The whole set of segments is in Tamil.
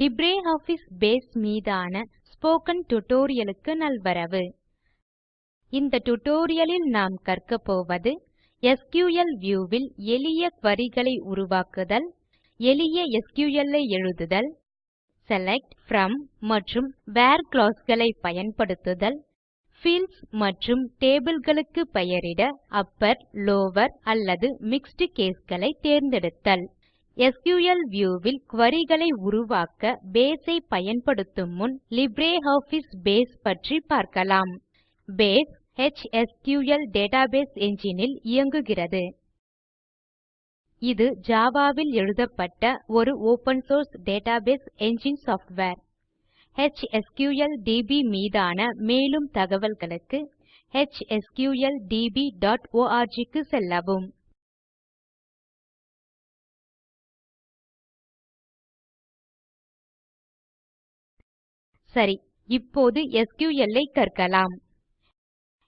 LibreOffice பேஸ் மீதான ஸ்போக்கன் tutorial க்கு நல்வரவு. இந்த tutorial நாம் கற்கப்போவது போவது எஸ்கியூஎல் வியூ ல் எளிய query களை உருவாக்குதல் எளிய எஸ்கியூஎல் ஐ எழுதுதல் செலக்ட் from மற்றும் வேர் clause களை பயன்படுத்துதல் fields மற்றும் டேபிள் களுக்கு பெயரிட அப்பர் லவர் அல்லது மிக்ஸ்ட் caseகளை தேர்ந்தெடுத்தல். SQL View ல் query களை உருவாக்க Base ஐ பயன்படுத்தும் முன் LibreOffice பேஸ் பற்றி பார்க்கலாம். பேஸ் HSQL டேட்டாபேஸ் Engine ல் இயங்குகிறது. இது Java ல் எழுதப்பட்ட ஒரு open source database engine software DB மீதான மேலும் தகவல்களுக்கு hsqldborg க்கு செல்லவும். சரி இப்போது SQL ஐ கற்கலாம்.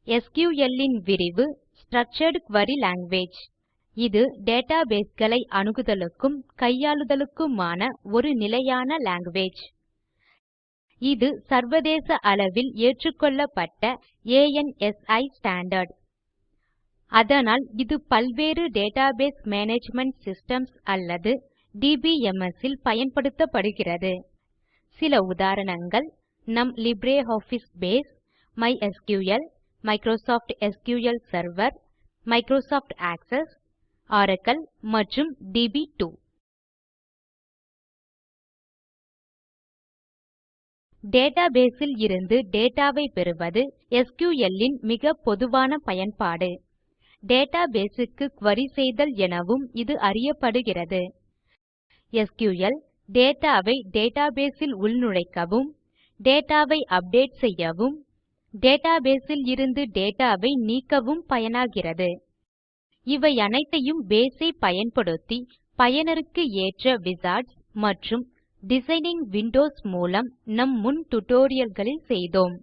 SQL இன் விரிவு Structured Query லாங்குவேஜ் இது டேட்டாபேஸ் களை அணுகுதலுக்கும் கையாளுதலுக்குமான ஒரு நிலையான லாங்குவேஜ் இது சர்வதேச அளவில் ஏற்றுக்கொள்ளப்பட்ட ANSI ஸ்டாண்டர்ட் அதனால் இது பல்வேறு டேட்டாபேஸ் மேனேஜ்மெண்ட் சிஸ்டம்ஸ் அல்லது DBMS இல் பயன்படுத்தப்படுகிறது. சில உதாரணங்கள். நம் LibreOffice base MySQL, Microsoft SQL server Microsoft Access, Oracle மற்றும் DB2. டேட்டாபேஸ் ல் இருந்து டேட்டாவை பெறுவது எஸ்கியூஎல் மிக பொதுவான பயன்பாடு. டேட்டாபேஸ் க்கு குரி செய்தல் எனவும் இது அறியப்படுகிறது. எஸ்கியூஎல் டேட்டா டேட்டாபேஸ் இல் உள்நுழைக்கவும் டேட்டாவை அப்டேட் செய்யவும் டேட்டாபேஸ் இல் இருந்து டேட்டாவை நீக்கவும் பயனாகிறது. இவை அனைத்தையும் பேஸ் ஐ பயன்படுத்தி பயனருக்கு ஏற்ற விசார்ட்ஸ் மற்றும் டிசைனிங் விண்டோஸ் மூலம் நம் முன் tutorial செய்தோம்.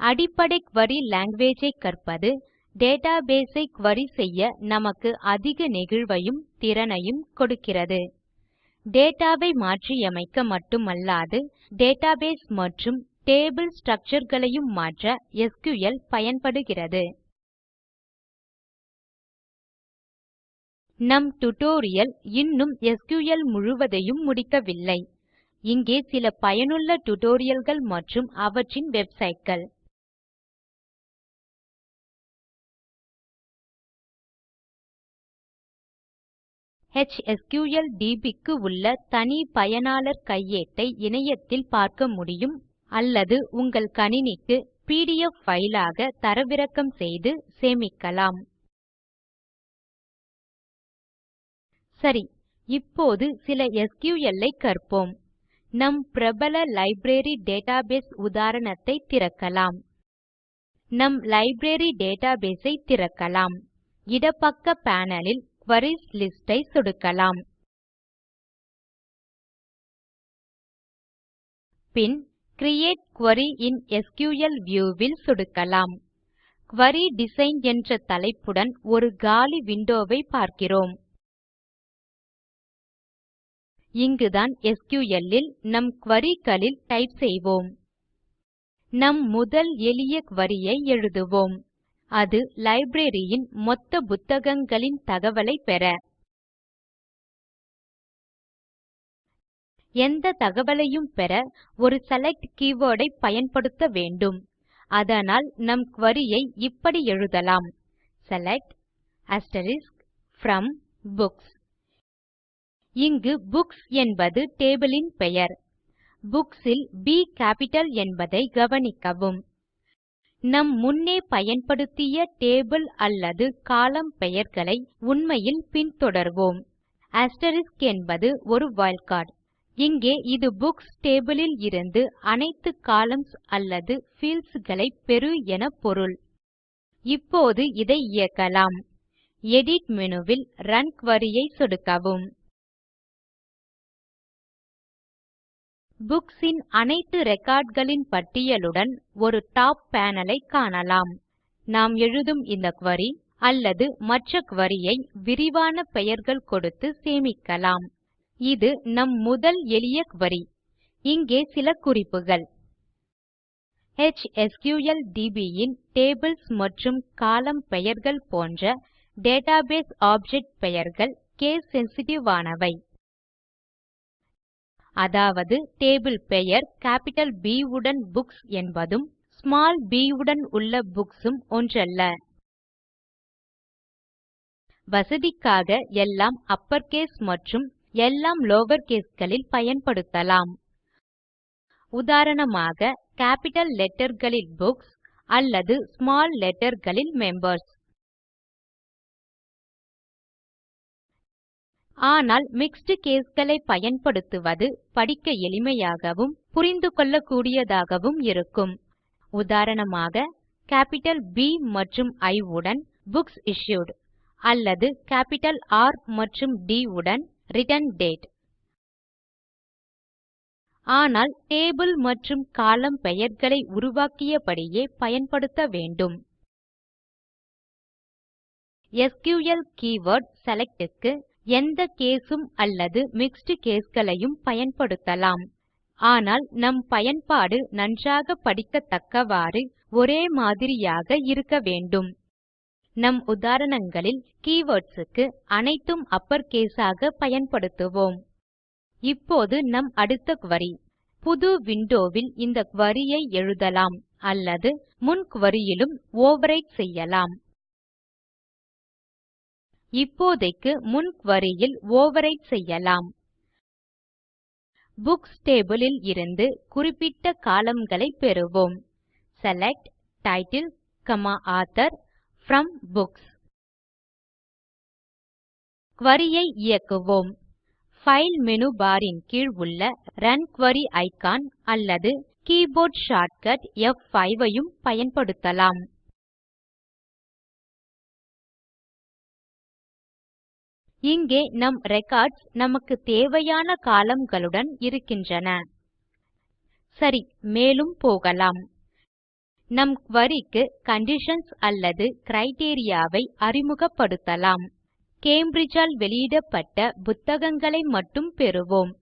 அடிப்படை குரி லாங்குவேஜ் ஐ கற்பது டேட்டாபேஸ் ஐ query செய்ய நமக்கு அதிக நெகிழ்வையும் திறனையும் கொடுக்கிறது. டேட்டாவை மாற்றியமைக்க மட்டுமல்லாது டேட்டாபேஸ் மற்றும் டேபிள் ஸ்ட்ரக்சர் களையும் மாற்ற எஸ்கியூஎல் பயன்படுகிறது. நம் டியூட்டோரியல் இன்னும் எஸ்கியூஎல் முழுவதையும் முடிக்கவில்லை. இங்கே சில பயனுள்ள tutorialகள் மற்றும் அவற்றின் வெப்சைட்கள். HSQLDB க்கு உள்ள தனி பயனாளர் கையேட்டை இணையத்தில் பார்க்க முடியும் அல்லது உங்கள் கணினிக்கு பிடிஎஃப் ஃபைலாக தரவிறக்கம் செய்து சேமிக்கலாம். சரி இப்போது சில SQL ஐ கற்போம். நம் பிரபல லைப்ரரி டேட்டாபேஸ் உதாரணத்தை திறக்கலாம். நம் லைப்ரரி டேட்டாபேஸ் ஐ திறக்கலாம். இடப்பக்க பேனல் ல் queries list ஐ சொடுக்கலாம். பின் Create Query இன் SQL View வில் சொடுக்கலாம். Query டிசைன் என்ற தலைப்புடன் ஒரு காலி விண்டோவை பார்க்கிறோம். இங்குதான் எஸ்கியூஎல் ல் நம் query களில் டைப் செய்வோம். நம் முதல் எளிய query ஐ எழுதுவோம். அது லைப்ரரியின் ன் மொத்த புத்தகங்களின் தகவலைப் பெற. எந்த தகவலையும் பெற ஒரு செலக்ட் keyword ஐ பயன்படுத்த வேண்டும். அதனால் நம் query ஐ இப்படி எழுதலாம். செலக்ட் ப்ரோம் புக்ஸ் இங்கு புக்ஸ் என்பது டேபிள் ன் பெயர். Books ல் ப் கேப்பிட்டல் என்பதை கவனிக்கவும். நம் முன்னே பயன்படுத்திய டேபிள் அல்லது கோலம்ன் பெயர்களை உண்மையில் பின்தொடர்வோம். என்பது ஒரு வைல்ட்கார்ட் இங்கே இது புக்ஸ் டேபிள் ல் இருந்து அனைத்து கொலம்ன்ஸ் அல்லது பீல்ட்ஸ் களை பெறு என பொருள். இப்போது இதை இயக்கலாம். எடிட் மேனு ல் ரன் குரி ஐ சொடுக்கவும். Books ன் அனைத்து ரெக்கார்ட் களின் பட்டியலுடன் ஒரு டாப் பேனல் ஐ காணலாம். நாம் எழுதும் இந்த query அல்லது மற்ற query ஐ விரிவான பெயர்கள் கொடுத்து சேமிக்கலாம். இது நம் முதல் எளிய query இங்கே சில குறிப்புகள். HSQLDB ன் டேபிள்ஸ் மற்றும் கோலம்ன் பெயர்கள் போன்ற டேட்டாபேஸ் ஆப்ஜெக்ட் பெயர்கள் case சென்சிட்டிவ் ஆனவை. அதாவது டேபிள் பெயர் கேப்பிட்டல் B உடன் புக்ஸ் என்பதும் ஸ்மால் b உடன் உள்ள புக்ஸ் உம் ஒன்றல்ல. வசதிக்காக எல்லாம் அப்பர்கேஸ் மற்றும் எல்லாம் லவர் caseகளில் பயன்படுத்தலாம். உதாரணமாக கேப்பிட்டல் letterகளில் புக்ஸ் அல்லது ஸ்மால் letterகளில் மெம்பர்ஸ் ஆனால் மிக்ஸ்ட் caseகளை பயன்படுத்துவது படிக்க எளிமையாகவும் புரிந்து கொள்ளக்கூடியதாகவும் இருக்கும். உதாரணமாக கேப்பிட்டல் B மற்றும் I உடன் புக்ஸ் இஷ்யூட் அல்லது கேப்பிட்டல் R மற்றும் D உடன் ரிட்டர்ன் டேட் ஆனால் டேபிள் மற்றும் கோலம்ன் பெயர்களை உருவாக்கியபடியே பயன்படுத்த வேண்டும். எஸ்கியூஎல் கீவர்ட் செலக்ட் க்கு எந்த கேஸும் அல்லது மிக்ஸ்ட் caseகளையும் பயன்படுத்தலாம். ஆனால் நம் பயன்பாடு நன்றாக படிக்கத்தக்கவாறு ஒரே மாதிரியாக இருக்க வேண்டும். நம் உதாரணங்களில் keywords க்கு அனைத்தும் அப்பர்கேஸ் ஆக பயன்படுத்துவோம். இப்போது நம் அடுத்த query. புது விண்டோவில் இந்த query ஐ எழுதலாம் அல்லது முன் query யிலும் ஓவர்விரைட் செய்யலாம். இப்போதைக்கு முன் குவரியில் ல் செய்யலாம். புக்ஸ் table ல் இருந்து குறிப்பிட்ட கோலம்ன் பெறுவோம். Select Title, Author from books Query ஐ இயக்குவோம். File menu bar ன் கீழ் உள்ள ரன் குரி இக்கான் அல்லது கீபோர்ட் ஷார்ட்கட் F5 ஐயும் பயன்படுத்தலாம். இங்கே நம் ரெக்கார்ட்ஸ் நமக்கு தேவையான கோலம்ன் இருக்கின்றன. சரி மேலும் போகலாம். நம் குரி க்கு கண்டிஷன்ஸ் அல்லது கிரைட்டீரியா ஐ அறிமுகப்படுத்தலாம். கேம்பிரிட்ஜ் ஆல் வெளியிடப்பட்ட புத்தகங்களை மட்டும் பெறுவோம்.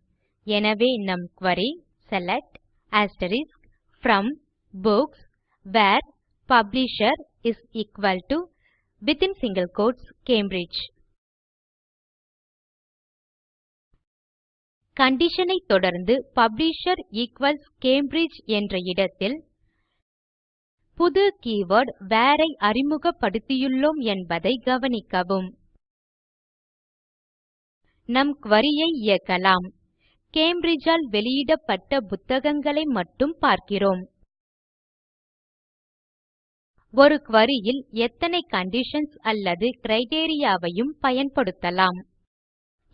எனவே நம் query select from books where publisher Cambridge condition ஐ தொடர்ந்து பப்ளிஷர் ஈக்வல்ஸ் கேம்பிரிட்ஜ் என்ற இடத்தில் புது keyword வேர் ஐ அறிமுகப்படுத்தியுள்ளோம் என்பதை கவனிக்கவும். நம் query ஐ இயக்கலாம். கேம்பிரிட்ஜ் ஆல் வெளியிடப்பட்ட புத்தகங்களை மட்டும் பார்க்கிறோம். ஒரு query ல் எத்தனை கண்டிஷன்ஸ் அல்லது criteria வையும் பயன்படுத்தலாம்.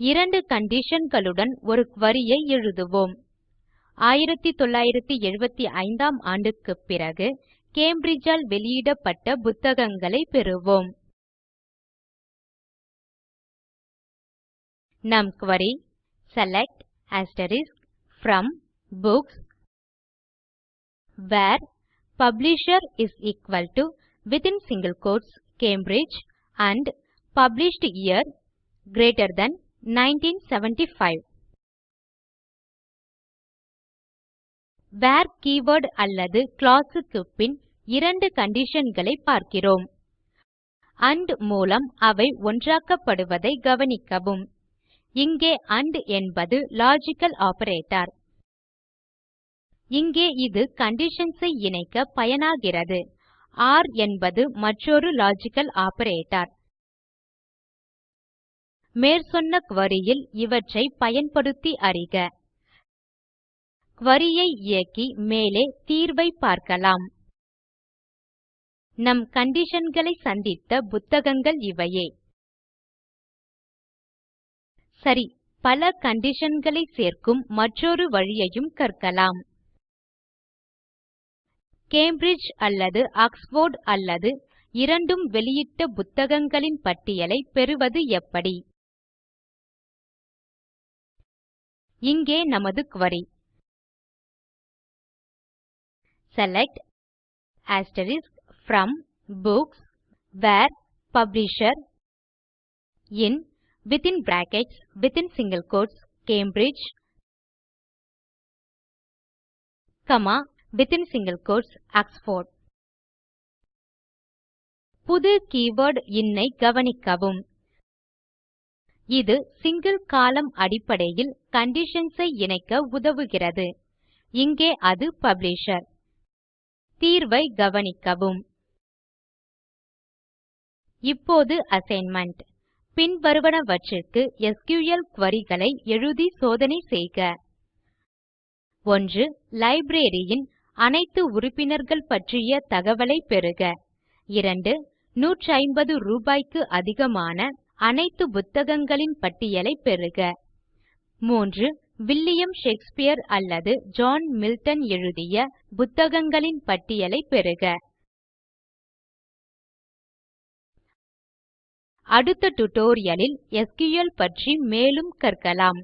இரண்டு கண்டிஷன்களுடன் ஒரு குரி ஐ எழுதுவோம். 1975 ஆம் ஆண்டுக்குப் பிறகு கேம்பிரிட்ஜ் வெளியிடப்பட்ட புத்தகங்களை பெறுவோம். நம் query select to books where publisher Cambridge and published year greater than 1975 where keyword அல்லது clause க்கு பின் இரண்டு conditionகளை பார்க்கிறோம். ஆண்ட் மூலம் அவை ஒன்றாக்கப்படுவதை கவனிக்கவும். இங்கே ஆண்ட் என்பது லாஜிக்கல் ஆப்பரேட்டர் இங்கே இது கண்டிஷன்ஸ் ஐ இணைக்க பயனாகிறது. ஒர் என்பது மற்றொரு லாஜிக்கல் ஆப்பரேட்டர் மேற்சொன்ன query ல் இவற்றை பயன்படுத்தி அறிக. query ஐ இயக்கி மேலே தீர்வைப் பார்க்கலாம். நம் conditionகளை சந்தித்த புத்தகங்கள் இவையே. சரி பல conditionகளை சேர்க்கும் மற்றொரு வழியையும் கற்கலாம். கேம்பிரிட்ஜ் அல்லது ஆக்ஸ்ஃபோர்ட் அல்லது இரண்டும் வெளியிட்ட புத்தகங்களின் பட்டியலை பெறுவது எப்படி? இங்கே நமது query. Select from books where publisher in within brackets within single quotes Cambridge comma within single quotes Oxford. புது கீவர்ட் இன் ஐ கவனிக்கவும். இது சிங்கில் கோலம்ன் அடிப்படையில் கண்டிஷன்ஸ் ஐ இணைக்க உதவுகிறது. இங்கே அது பப்ளிஷர் தீர்வை கவனிக்கவும். இப்போது அசைன்மென்ட் பின்வருவனவற்றிற்கு எஸ்கியூஎல் குரி களை எழுதி சோதனை செய்க. 1 லைப்ரரி ன் அனைத்து உறுப்பினர்கள் பற்றிய தகவலை பெறுக. 2 150 ரூபாய்க்கு அதிகமான அனைத்து புத்தகங்களின் பட்டியலைப் பெறுக. 3 வில்லியம் ஷேக்ஸ்பியர் அல்லது ஜான் மில்டன் எழுதிய புத்தகங்களின் பட்டியலைப் பெறுக. அடுத்த டியூட்டோரியல் ல் எஸ்கியூஎல் பற்றி மேலும் கற்கலாம்.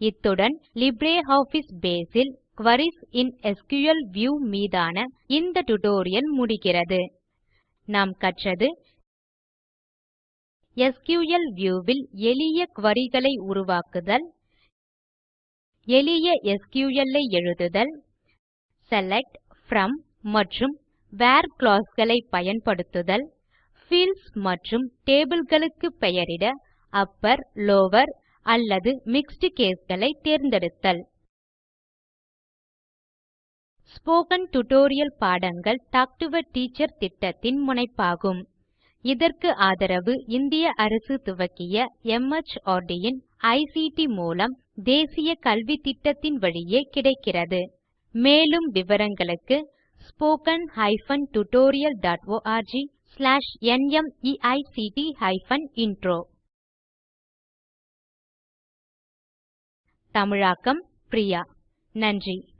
இத்துடன் LibreOffice பேஸ் ல் குரீஸ் இன் எஸ்கியூஎல் வியூ மீதான இந்த டியூட்டோரியல் முடிகிறது. நாம் கற்றது எஸ்கியூஎல் View வில் எளிய குரி களை உருவாக்குதல் எளிய SQL ஐ எழுதுதல் செலக்ட் from மற்றும் வேர் clause களை பயன்படுத்துதல் fields மற்றும் டேபிள் களுக்கு பெயரிட அப்பர் லவர் அல்லது மிக்ஸ்ட் கேஸ் களை தேர்ந்தெடுத்தல். ஸ்போக்கன் டியூட்டோரியல் பாடங்கள் டாக் டு எ டீச்சர் திட்டத்தின் முனைப்பாகும். இதற்கு ஆதரவு இந்திய அரசு துவக்கிய MHRD ன் ஐசிடி மூலம் தேசிய கல்வித்திட்டத்தின் வழியே கிடைக்கிறது. மேலும் விவரங்களுக்கு spoken hyphen tutorial dot org slash NMEICT hyphen intro தமிழாக்கம் பிரியா. நன்றி.